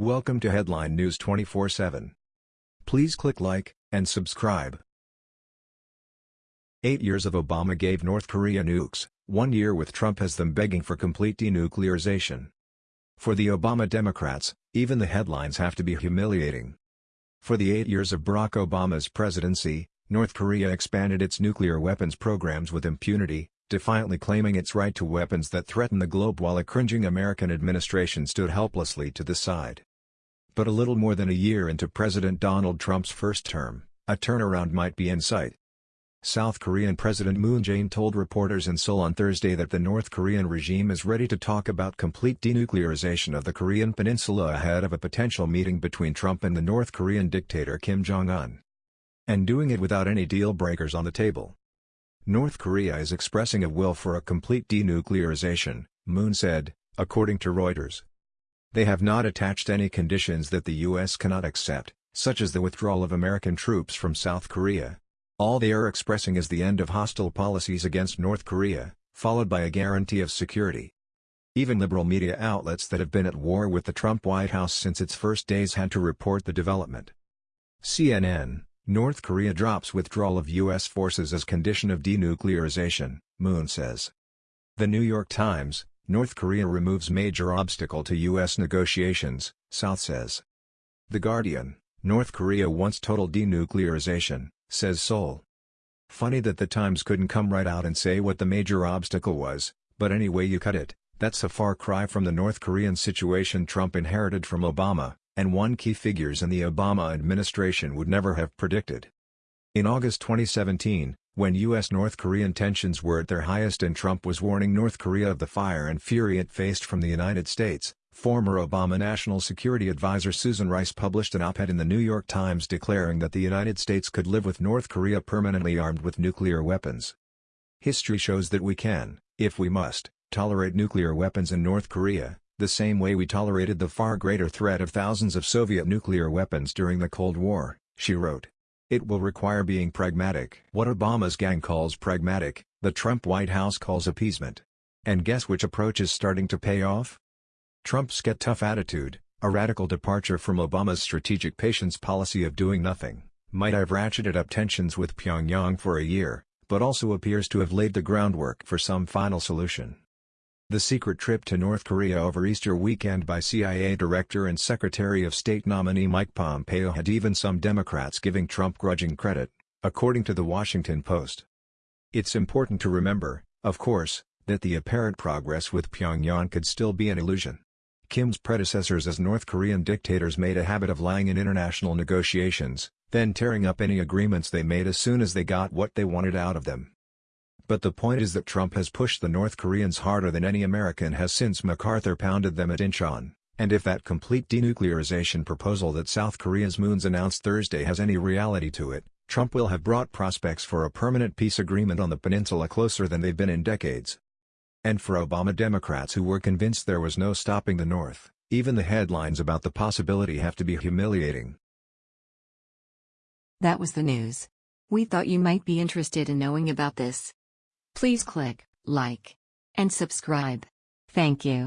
Welcome to Headline News 24/7. Please click like and subscribe. 8 years of Obama gave North Korea nukes, 1 year with Trump has them begging for complete denuclearization. For the Obama Democrats, even the headlines have to be humiliating. For the 8 years of Barack Obama's presidency, North Korea expanded its nuclear weapons programs with impunity, defiantly claiming its right to weapons that threaten the globe while a cringing American administration stood helplessly to the side. But a little more than a year into President Donald Trump's first term, a turnaround might be in sight. South Korean President Moon Jae-in told reporters in Seoul on Thursday that the North Korean regime is ready to talk about complete denuclearization of the Korean peninsula ahead of a potential meeting between Trump and the North Korean dictator Kim Jong-un. And doing it without any deal breakers on the table. North Korea is expressing a will for a complete denuclearization, Moon said, according to Reuters. They have not attached any conditions that the U.S. cannot accept, such as the withdrawal of American troops from South Korea. All they are expressing is the end of hostile policies against North Korea, followed by a guarantee of security. Even liberal media outlets that have been at war with the Trump White House since its first days had to report the development. CNN, North Korea drops withdrawal of U.S. forces as condition of denuclearization, Moon says. The New York Times, North Korea removes major obstacle to U.S. negotiations, South says. The Guardian, North Korea wants total denuclearization, says Seoul. Funny that the Times couldn't come right out and say what the major obstacle was, but any way you cut it, that's a far cry from the North Korean situation Trump inherited from Obama, and one key figures in the Obama administration would never have predicted. In August 2017, when U.S.-North Korean tensions were at their highest and Trump was warning North Korea of the fire and fury it faced from the United States, Former Obama National Security Advisor Susan Rice published an op-ed in the New York Times declaring that the United States could live with North Korea permanently armed with nuclear weapons. History shows that we can, if we must, tolerate nuclear weapons in North Korea, the same way we tolerated the far greater threat of thousands of Soviet nuclear weapons during the Cold War, she wrote. It will require being pragmatic. What Obama's gang calls pragmatic, the Trump White House calls appeasement. And guess which approach is starting to pay off? Trump's get tough attitude, a radical departure from Obama's strategic patience policy of doing nothing, might have ratcheted up tensions with Pyongyang for a year, but also appears to have laid the groundwork for some final solution. The secret trip to North Korea over Easter weekend by CIA Director and Secretary of State nominee Mike Pompeo had even some Democrats giving Trump grudging credit, according to The Washington Post. It's important to remember, of course, that the apparent progress with Pyongyang could still be an illusion. Kim's predecessors as North Korean dictators made a habit of lying in international negotiations, then tearing up any agreements they made as soon as they got what they wanted out of them. But the point is that Trump has pushed the North Koreans harder than any American has since MacArthur pounded them at Incheon, and if that complete denuclearization proposal that South Korea's Moons announced Thursday has any reality to it, Trump will have brought prospects for a permanent peace agreement on the peninsula closer than they've been in decades. And for Obama Democrats who were convinced there was no stopping the North, even the headlines about the possibility have to be humiliating. That was the news. We thought you might be interested in knowing about this. Please click like and subscribe. Thank you.